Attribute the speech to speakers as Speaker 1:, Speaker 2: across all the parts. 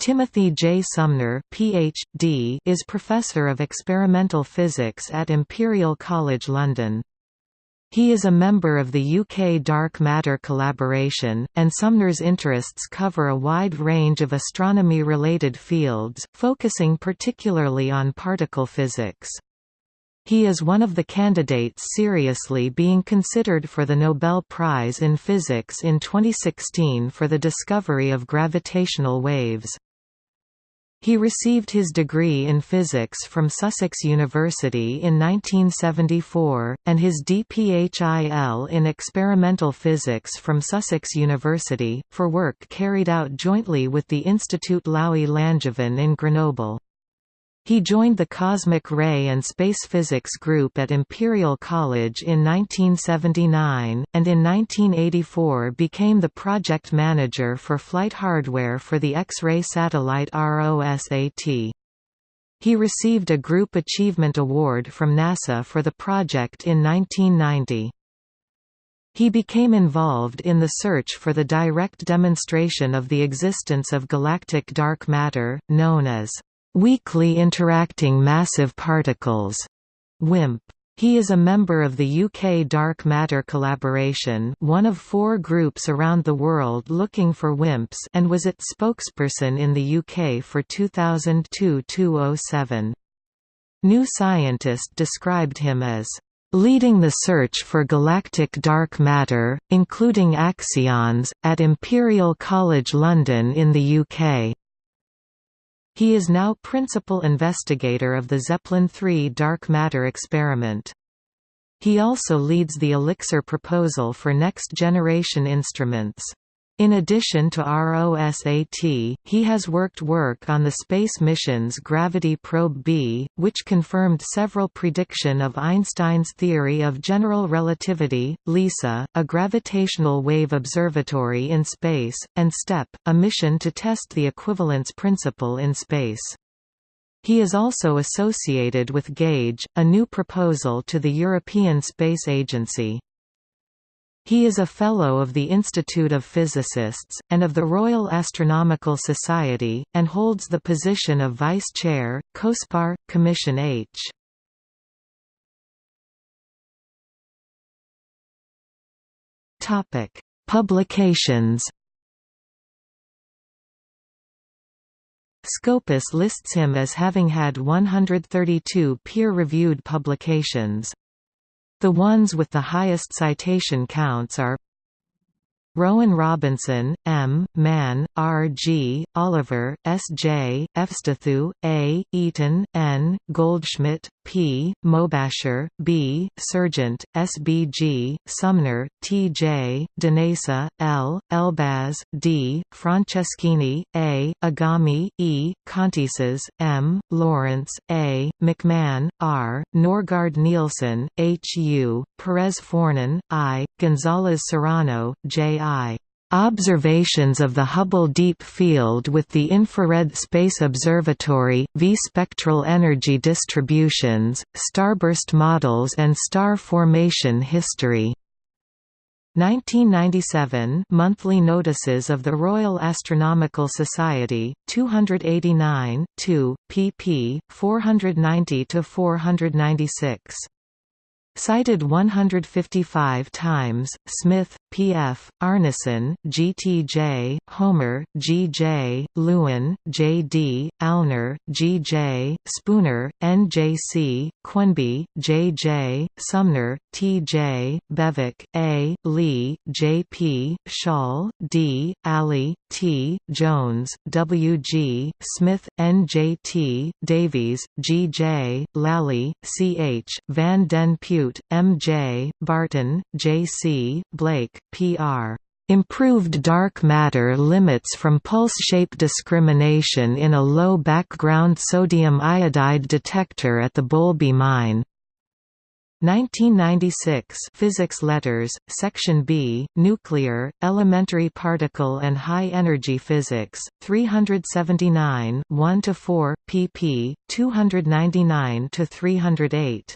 Speaker 1: Timothy J. Sumner PhD is Professor of Experimental Physics at Imperial College London. He is a member of the UK Dark Matter Collaboration, and Sumner's interests cover a wide range of astronomy-related fields, focusing particularly on particle physics. He is one of the candidates seriously being considered for the Nobel Prize in Physics in 2016 for the discovery of gravitational waves. He received his degree in physics from Sussex University in 1974, and his DPhil in experimental physics from Sussex University, for work carried out jointly with the Institut Laue Langevin in Grenoble. He joined the Cosmic Ray and Space Physics Group at Imperial College in 1979, and in 1984 became the project manager for flight hardware for the X-ray satellite ROSAT. He received a Group Achievement Award from NASA for the project in 1990. He became involved in the search for the direct demonstration of the existence of galactic dark matter, known as Weakly Interacting Massive Particles, WIMP. He is a member of the UK Dark Matter Collaboration one of four groups around the world looking for WIMPs and was its spokesperson in the UK for 2002–2007. New Scientist described him as leading the search for galactic dark matter, including axions, at Imperial College London in the UK. He is now principal investigator of the Zeppelin III dark matter experiment. He also leads the ELIXIR proposal for next-generation instruments. In addition to ROSAT, he has worked work on the space mission's Gravity Probe B, which confirmed several prediction of Einstein's theory of general relativity, LISA, a gravitational wave observatory in space, and STEP, a mission to test the equivalence principle in space. He is also associated with GAUGE, a new proposal to the European Space Agency. He is a Fellow of the Institute of Physicists, and of the Royal Astronomical Society, and holds the position of Vice Chair, COSPAR, Commission H. Publications Scopus lists him as having had 132 peer-reviewed publications. The ones with the highest citation counts are Rowan Robinson, M., Mann, R. G., Oliver, S. J., Efstathiou, A., Eaton, N., Goldschmidt, P. Mobasher, B. Serjeant, S. B. G., Sumner, T. J., Danesa, L., Elbaz, D., Franceschini, A., Egami, E., Kontizas, M., Lawrence, A., McMahon, R., Norgard Nielsen, H. U., Perez Fournon, I., Gonzalez Serrano, J. I. Observations of the Hubble Deep Field with the Infrared Space Observatory, V-spectral energy distributions, starburst models and star formation history. 1997 Monthly Notices of the Royal Astronomical Society, 289, 2, pp. 490–496 Cited 155 times, Smith, P.F., Arnison, G.T.J., Homer, G.J., Lewin, J.D., Alner, G.J., Spooner, N.J.C., Quenby, J., Sumner, T.J., Bewick, A., Lee, J.P., Schall, D., Alley, T. Jones, W. G., Smith, N. J. T., Davies, G. J., Lally, C. H., Van den Putte, M. J., Barton, J. C., Blake, P. R. Improved dark matter limits from pulse shape discrimination in a low background sodium iodide detector at the Boulby mine. 1996 Physics Letters, Section B, Nuclear, Elementary Particle and High Energy Physics, 379 1–4, pp. 299–308.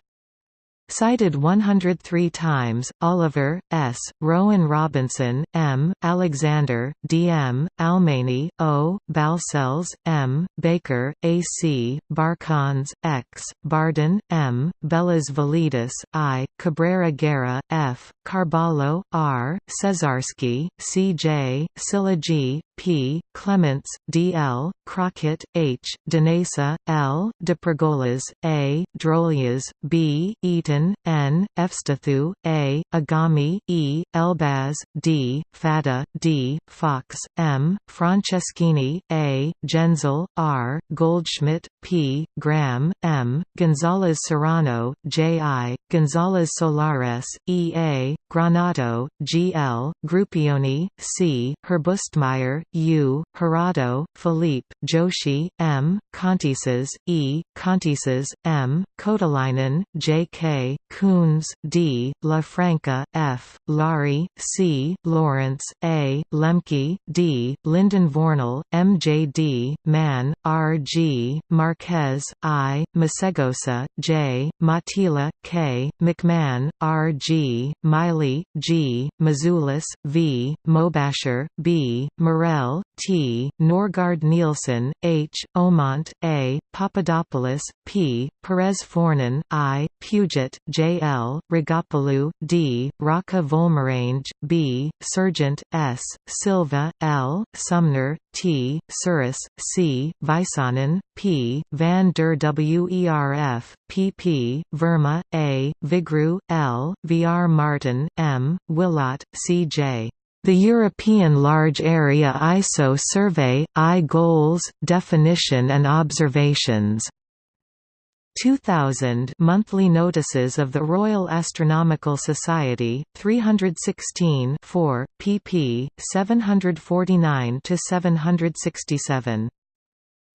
Speaker 1: Cited 103 times, Oliver, S., Rowan Robinson, M., Alexander, D. M., Almaini, O., Balcells, M., Baker, A. C., Barcons, X., Barden, M., Bellas Validas, I., Cabrera Guerra, F., Carballo, R., Cesarsky, C. J., Silla G., P. Clements, D. L., Crockett, H., Danesa, L., De Pergolas, A., Drolias, B., Eaton, N., Efstathiou, A., Egami, E., Elbaz, D., Fadda, D., Fox, M., Franceschini, A., Genzel, R., Goldschmidt, P., Graham, M., Gonzalez Serrano, J. I., Gonzalez Solares, E. A., Granato, G. L., Gruppioni, C., Herbstmeier, U, Hirado, Philippe, Joshi, M, Kontizas, E, Kontizas, M, Kotilainen, J. K, Koons, D, LaFranca, F, Laurie, C, Lawrence, A, Lemke, D, Linden Vornal, M. J. D, Mann, R. G, Marquez, I, Masegosa, J, Mattila, K, McMahon, R. G, Miley, G, Mazulis, V, Mobasher, B, Morel, T, Norgard Nielsen, H, Omont, A, Papadopoulos, P, Perez Fournon, I, Puget, J. L., Rigopoulou, D, Rocca Volmerange, B, Serjeant, S, Silva, L, Sumner, T, Surace, C, Väisänen, P, Van der Werf, Pp, Verma, A, Vigroux, L, Vr Martin, M, Willott, C. J. The European Large Area ISO Survey, I Goals, Definition and Observations 2000 Monthly Notices of the Royal Astronomical Society, 316 4, pp. 749–767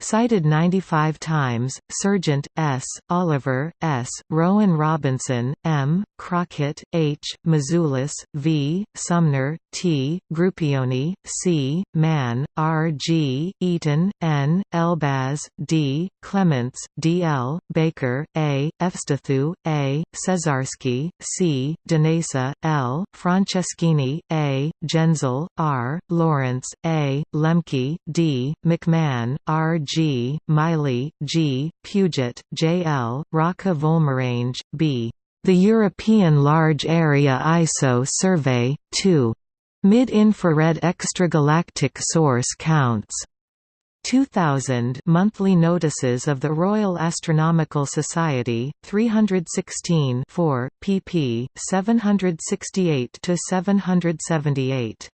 Speaker 1: Cited 95 times, Serjeant, S., Oliver, S., Rowan Robinson, M., Crockett, H., Mazulis, V., Sumner, T., Gruppioni, C., Mann, R. G., Eaton, N., Elbaz, D., Clements, D. L., Baker, A., Efstathiou, A., Cesarsky, C., Danesa, L., Franceschini, A., Genzel, R., Lawrence, A., Lemke, D., McMahon, R. G, Miley, G, Puget, J. L., Rocca Volmerange, B. The European Large Area ISO Survey, 2. Mid-infrared extragalactic source counts. 2000 Monthly Notices of the Royal Astronomical Society, 316 4, pp. 768–778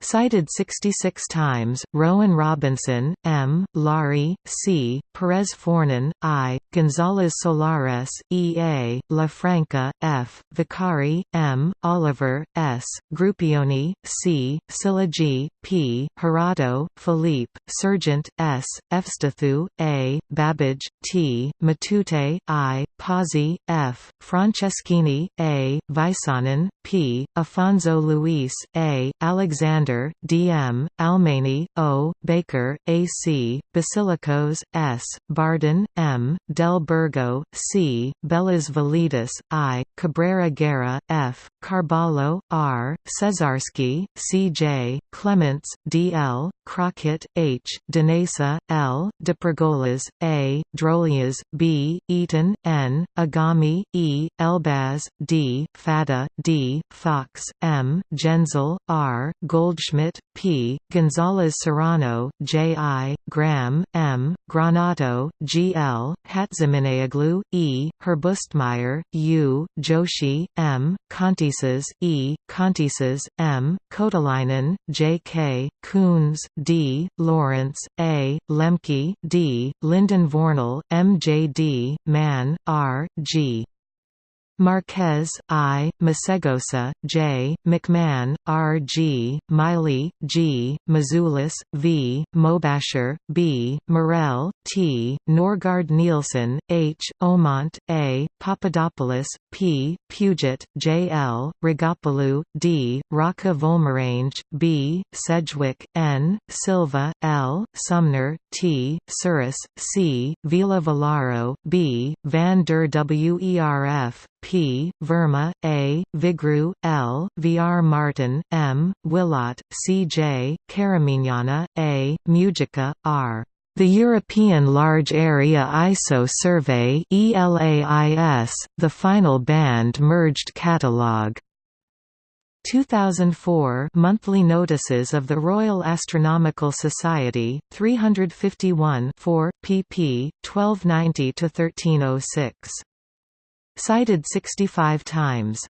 Speaker 1: Cited 66 times, Rowan Robinson, M., Laurie, C., Perez Fournon, I., Gonzalez Solares, E. A., LaFranca, F., Vaccari, M., Oliver, S., Gruppioni, C., Silla G., P., Hirado, Philippe, Serjeant, S., Efstathiou, A., Babbedge, T., Matute, I., Pozzi, F., Franceschini, A., Väisänen, P., Afonso Luis, A., Alexander, D. M., Almaini, O., Baker, A. C., Basilakos, S., Barden, M., Del Burgo, C., Bellas Validas, I., Cabrera Guerra, F., Carballo, R., Cesarsky, C. J., Clements, D. L., Crockett, H., Danesa, L., De Pergolas, A., Drolias, B., Eaton, N., Egami, E., Elbaz, D., Fadda, D., Fox, M., Genzel, R., Goldschmidt, P., Gonzalez Serrano, J. I., Graham, M., Granato, G. L., Hatziminaoglou, E., Herbstmeier, U., Joshi, M., E., Kontizas, M., Kotilainen, J. K., Koons, D., Lawrence, A., Lemke, D., Linden Vornal, M. J. D., Mann, R. G. Marquez, I, Masegosa, J, McMahon, R. G, Miley, G, Mazulis, V, Mobasher, B, Morel, T, Norgard Nielsen, H, Omont, A, Papadopoulos, P, Puget, J. L., Rigopoulou, D, Rocca Volmerange, B, Sedgwick, N, Silva, L, Sumner, T, Surace, C, Villa Volaro, B, Van der Werf, P. Verma, A. Vigroux, L. VR Martin, M. Willott, C. J. Karamignana, A. Mujica, R. The European Large Area ISO Survey ELAIS, the final band merged catalogue. 2004 Monthly Notices of the Royal Astronomical Society, 351 4, pp. 1290–1306. Cited 65 times